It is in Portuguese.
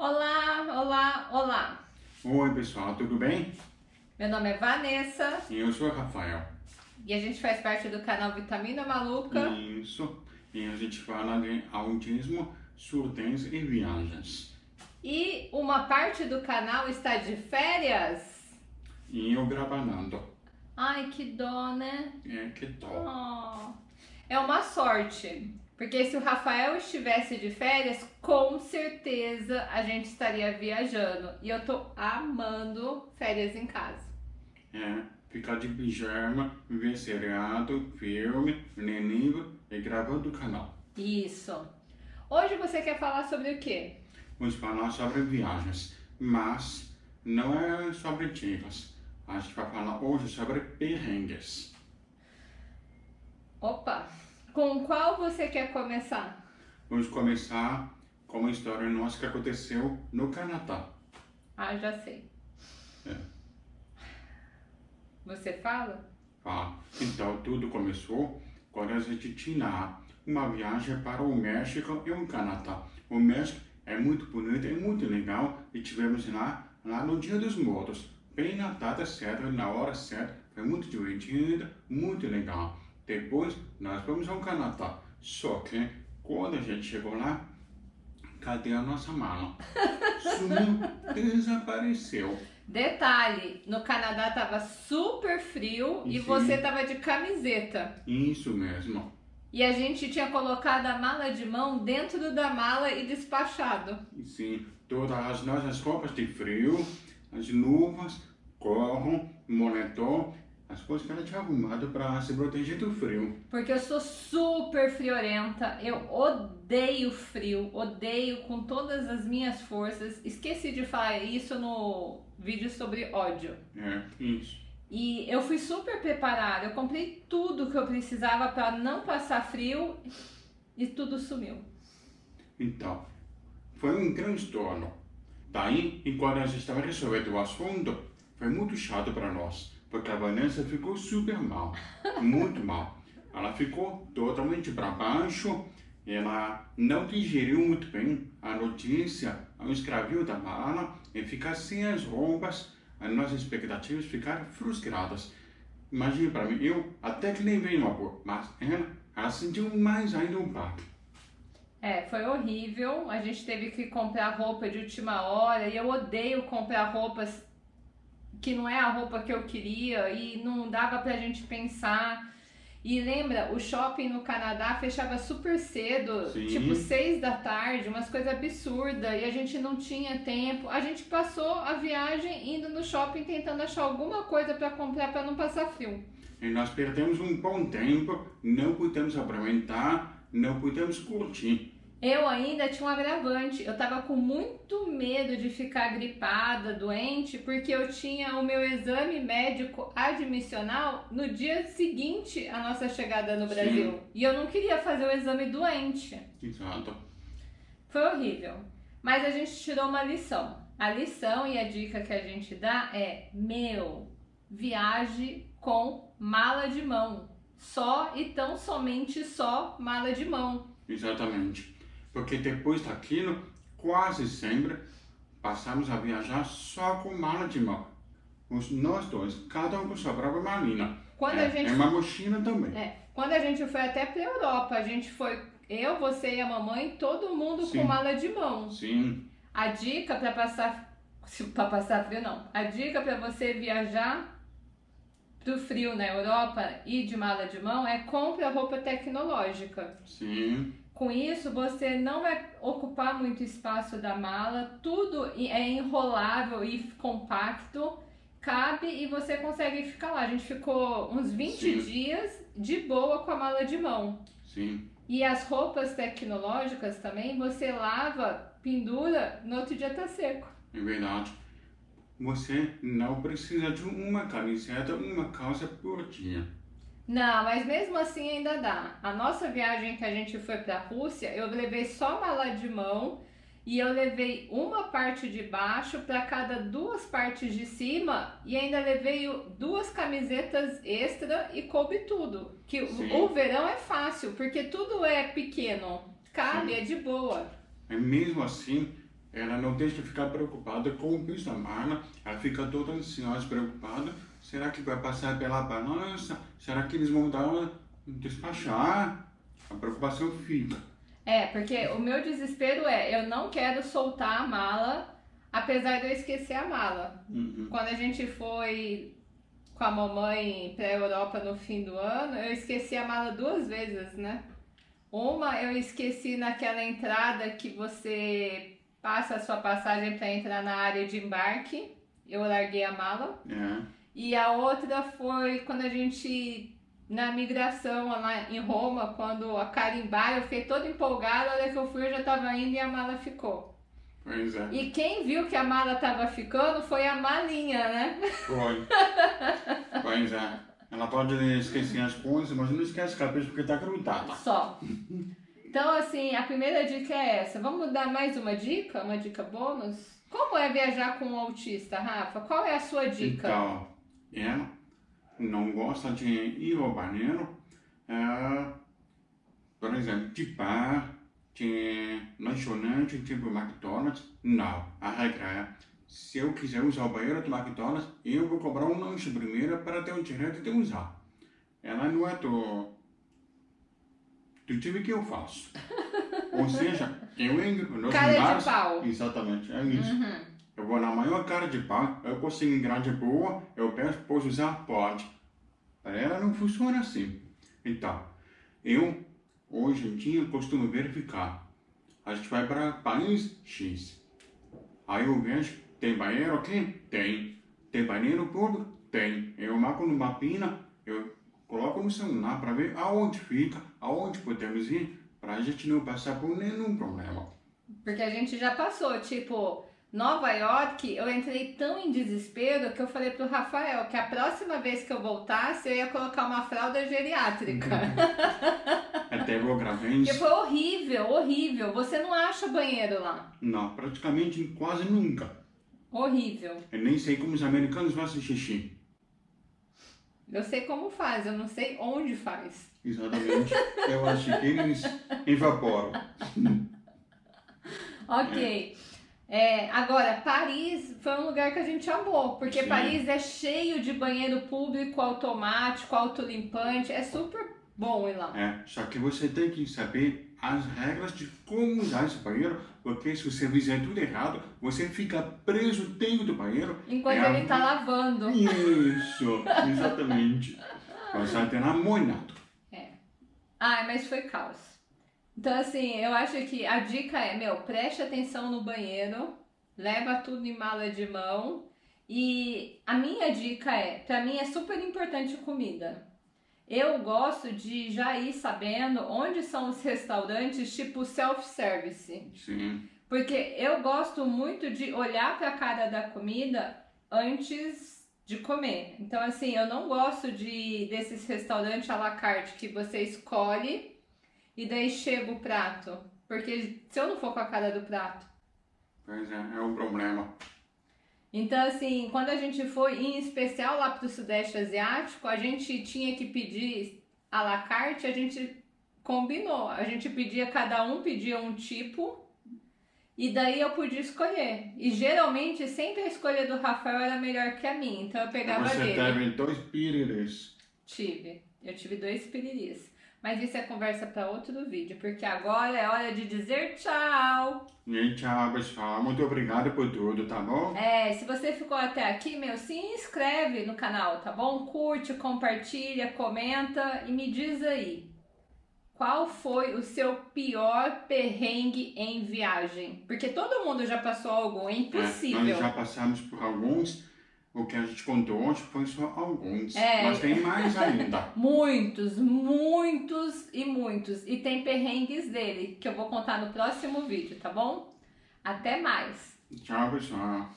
Olá, olá, olá. Oi pessoal, tudo bem? Meu nome é Vanessa. E eu sou o Rafael. E a gente faz parte do canal Vitamina Maluca. Isso. E a gente fala de autismo, surdez e viagens. E uma parte do canal está de férias. E eu gravando. Ai, que dó, né? É, que dó. Oh. É uma sorte. Porque se o Rafael estivesse de férias, com certeza a gente estaria viajando. E eu tô amando férias em casa. É, ficar de pijama, ver seriado, filme, ler livro e gravando o canal. Isso. Hoje você quer falar sobre o quê? Vamos falar sobre viagens, mas não é sobre dicas. A gente vai falar hoje sobre perrengues. Opa! Com qual você quer começar? Vamos começar com uma história nossa que aconteceu no Canadá. Ah, já sei. É. Você fala? Ah, então tudo começou quando a gente tinha uma viagem para o México e o Canadá. O México é muito bonito, é muito legal e tivemos lá, lá no Dia dos Mortos, bem na data certa, na hora certa, foi muito divertido, muito legal. Depois nós fomos ao Canadá, só que quando a gente chegou lá, cadê a nossa mala? Sumiu, desapareceu. Detalhe, no Canadá tava super frio e Sim. você tava de camiseta. Isso mesmo. E a gente tinha colocado a mala de mão dentro da mala e despachado. E sim, todas as nossas roupas de frio, as luvas, gorro, moletom, as coisas que ela tinha arrumado para se proteger do frio. Porque eu sou super friorenta, eu odeio frio, odeio com todas as minhas forças. Esqueci de falar isso no vídeo sobre ódio. É, isso. E eu fui super preparada, eu comprei tudo que eu precisava para não passar frio e tudo sumiu. Então, foi um transtorno. Daí, enquanto a gente estava resolvendo o assunto, foi muito chato para nós, porque a Vanessa ficou super mal, muito mal. Ela ficou totalmente para baixo, ela não digeriu muito bem a notícia, o escravio da mala, e ficar sem as roupas, as nossas expectativas ficaram frustradas. Imagina para mim, eu até que no amor, mas ela, ela sentiu mais ainda um baque. É, foi horrível. A gente teve que comprar roupa de última hora e eu odeio comprar roupas que não é a roupa que eu queria e não dava pra gente pensar. E lembra, o shopping no Canadá fechava super cedo, Sim. tipo seis da tarde, umas coisas absurdas, e a gente não tinha tempo. A gente passou a viagem indo no shopping tentando achar alguma coisa pra comprar pra não passar frio. E nós perdemos um bom tempo, não pudemos aproveitar, não pudemos curtir. Eu ainda tinha um agravante, eu tava com muito medo de ficar gripada, doente, porque eu tinha o meu exame médico admissional no dia seguinte à nossa chegada no Sim. Brasil. E eu não queria fazer o exame doente. Exato. Foi horrível. Mas a gente tirou uma lição. A lição e a dica que a gente dá é: meu, viaje com mala de mão. Só e tão somente só mala de mão. Exatamente. Porque depois daquilo, quase sempre, passamos a viajar só com mala de mão. Os, nós dois, cada um com sua própria malinha. Quando é, a gente é uma mochila também. É, quando a gente foi até pra Europa, a gente foi eu, você e a mamãe, todo mundo Sim. com mala de mão. Sim, A dica pra passar para passar frio não. A dica pra você viajar pro frio na Europa e de mala de mão é compre a roupa tecnológica. sim, Com isso, você não vai ocupar muito espaço da mala, tudo é enrolável e compacto, cabe e você consegue ficar lá. A gente ficou uns 20 Sim. dias de boa com a mala de mão. sim. E as roupas tecnológicas também, você lava, pendura, no outro dia tá seco. É verdade. Você não precisa de uma camiseta, uma calça por dia. Não, mas mesmo assim ainda dá. A nossa viagem que a gente foi pra Rússia, eu levei só mala de mão e eu levei uma parte de baixo para cada duas partes de cima e ainda levei duas camisetas extra e coube tudo. Que o- Sim. o verão é fácil, porque tudo é pequeno, cabe, Sim. é de boa. E mesmo assim, ela não deixa de ficar preocupada com o peso da mala, ela fica toda ansiosa, preocupada. Será que vai passar pela balança? Será que eles vão dar, despachar? A preocupação fica. É, porque o meu desespero é, eu não quero soltar a mala, apesar de eu esquecer a mala. Uhum. Quando a gente foi com a mamãe pra Europa no fim do ano, eu esqueci a mala duas vezes, né? Uma eu esqueci naquela entrada que você passa a sua passagem para entrar na área de embarque. Eu larguei a mala. É. E a outra foi quando a gente, na migração lá em Roma, quando a carimbar, eu fiquei toda empolgada, a hora que eu fui eu já tava indo e a mala ficou. Pois é. E quem viu que a mala tava ficando foi a malinha, né? Foi. pois é. Ela pode esquecer as coisas, mas não esquece a cabeça porque tá grudada. Só. Então, assim, a primeira dica é essa. Vamos dar mais uma dica? Uma dica bônus? Como é viajar com um autista, Rafa? Qual é a sua dica? Então, ela não gosta de ir ao banheiro, é, por exemplo, de bar, de lanchonete, tipo McDonald's. Não, a regra é, se eu quiser usar o banheiro do McDonald's, eu vou cobrar um lanche primeiro para ter o direito de usar. Ela não é do, do time que eu faço. Ou seja, eu entro nos Cara de pau. Exatamente, é isso. Uhum. Eu vou na maior cara de pau, eu consigo entrar de boa, eu peço, posso usar? Pode. Para ela não funciona assim. Então, eu, hoje em dia, costumo verificar. A gente vai para país X. Aí eu vejo, tem banheiro aqui? Tem. Tem banheiro público? Tem. Eu marco no mapinha, eu coloco no celular para ver aonde fica, aonde podemos ir, para a gente não passar por nenhum problema. Porque a gente já passou, tipo, Nova York, eu entrei tão em desespero que eu falei pro Rafael que a próxima vez que eu voltasse, eu ia colocar uma fralda geriátrica. Até. Porque foi horrível, horrível. Você não acha banheiro lá. Não, praticamente quase nunca. Horrível. Eu nem sei como os americanos fazem xixi. Eu sei como faz, eu não sei onde faz. Exatamente. Eu acho que eles evaporam. Ok. É, agora, Paris foi um lugar que a gente amou, porque Sim. Paris é cheio de banheiro público automático, autolimpante, é super bom ir lá. É, só que você tem que saber as regras de como usar esse banheiro, porque se você fizer tudo errado, você fica preso dentro do banheiro. Enquanto É a ele tá lavando. Isso, exatamente. Você vai ter amoinado. Ai, mas foi caos. Então, assim, eu acho que a dica é, meu, preste atenção no banheiro, leva tudo em mala de mão. E a minha dica é, pra mim é super importante comida. Eu gosto de já ir sabendo onde são os restaurantes tipo self-service. Sim, Porque eu gosto muito de olhar para a cara da comida antes de comer. Então, assim, eu não gosto de desses restaurantes à la carte que você escolhe e daí chega o prato. Porque se eu não for com a cara do prato. pois é, é um problema. Então, assim, quando a gente foi, em especial lá pro Sudeste Asiático, a gente tinha que pedir à la carte, a gente combinou. A gente pedia, cada um pedia um tipo, e daí eu podia escolher. E geralmente, sempre a escolha do Rafael era melhor que a minha, então eu pegava Você dele. teve dois piriris. Tive. Eu tive dois piriris. Mas isso é conversa para outro vídeo, porque agora é hora de dizer tchau. E tchau, pessoal. Muito obrigado por tudo, tá bom? É, se você ficou até aqui, meu, se inscreve no canal, tá bom? Curte, compartilha, comenta e me diz aí. Qual foi o seu pior perrengue em viagem? Porque todo mundo já passou algo, é É, impossível. nós já passamos por alguns. O que a gente contou hoje foi só alguns. É. Mas tem mais ainda. Muitos, muitos e muitos. E tem perrengues dele, que eu vou contar no próximo vídeo, tá bom? Até mais! Tchau, pessoal.